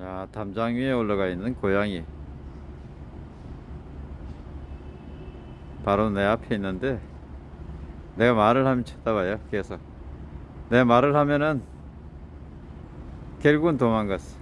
자, 담장 위에 올라가 있는 고양이. 바로 내 앞에 있는데, 내가 말을 하면 쳐다봐요, 계속. 내 말을 하면은, 결국은 도망갔어.